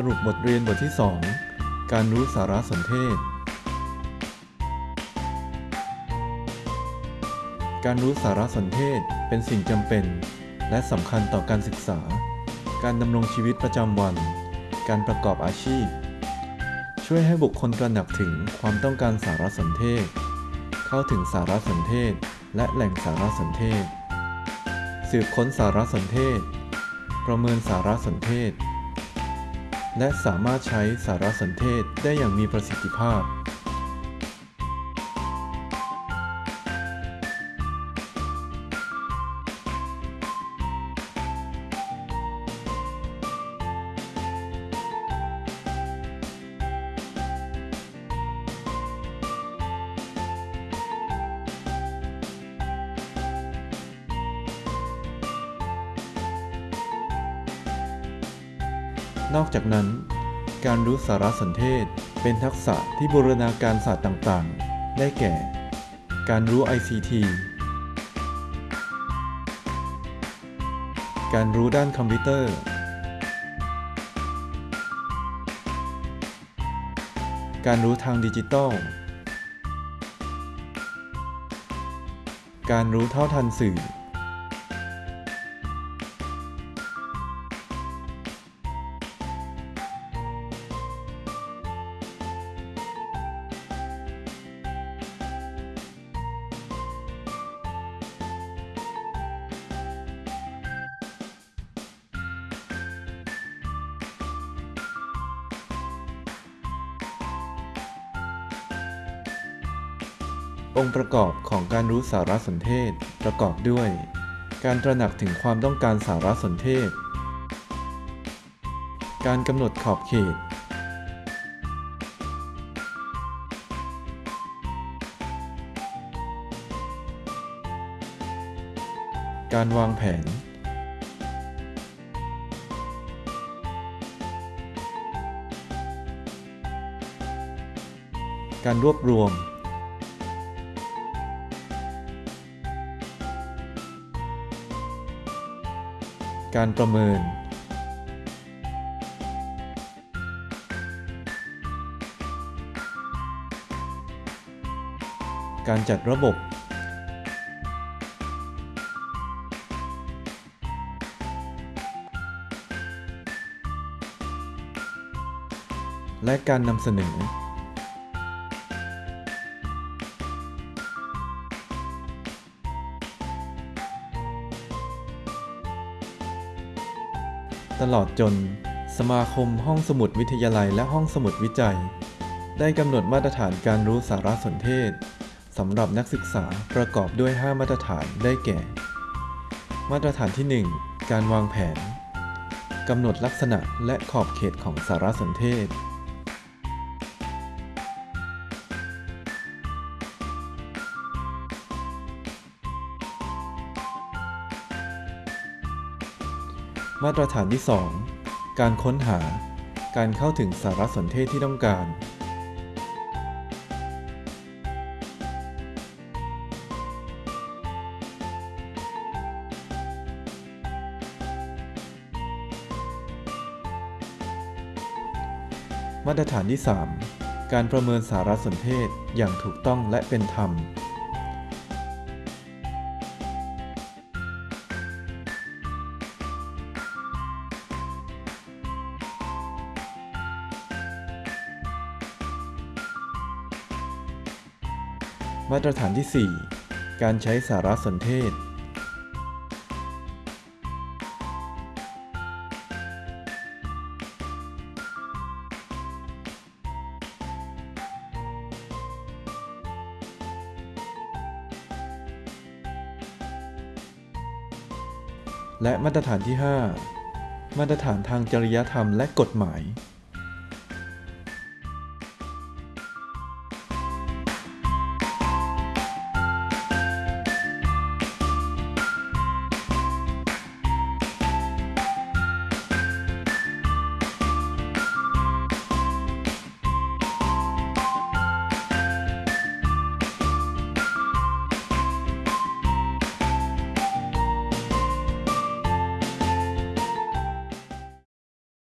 สรุปบทเรียนบทที่ 2 การรู้สารสนเทศ การรู้สารสนเทศเป็นสิ่งจำเป็น และสำคัญต่อการศึกษา การดำรงชีวิตประจำวัน การประกอบอาชีพ ช่วยให้บุคคลตระหนักถึงความต้องการสารสนเทศ เข้าถึงสารสนเทศ และแหล่งสารสนเทศ สืบค้นสารสนเทศ ประเมินสารสนเทศ และสามารถใช้สารสนเทศได้อย่างมีประสิทธิภาพ นอกจากนั้น การรู้สารสนเทศเป็นทักษะที่บูรณาการศาสตร์ต่างๆ ได้แก่ การรู้ ICT การรู้ด้านคอมพิวเตอร์ การรู้ทางดิจิทัลการรู้เท่าทันสื่อ องค์ประกอบของการรู้สารสนเทศประกอบด้วย การตระหนักถึงความต้องการสารสนเทศ การกำหนดขอบเขต การวางแผน การรวบรวม การประเมิน การจัดระบบ และการนำเสนอ ตลอดจน สมาคมห้องสมุดวิทยาลัยและห้องสมุดวิจัย ได้กำหนดมาตรฐานการรู้สารสนเทศสำหรับนักศึกษาประกอบด้วย 5 มาตรฐานได้แก่ มาตรฐานที่ 1 การวางแผนกำหนดลักษณะและขอบเขตของสารสนเทศ มาตรฐานที่ 2 การค้นหา การเข้าถึงสารสนเทศที่ต้องการ มาตรฐานที่ 3 การประเมินสารสนเทศอย่างถูกต้องและเป็นธรรม มาตรฐานที่ 4 การใช้สารสนเทศ และมาตรฐานที่ 5 มาตรฐานทางจริยธรรมและกฎหมาย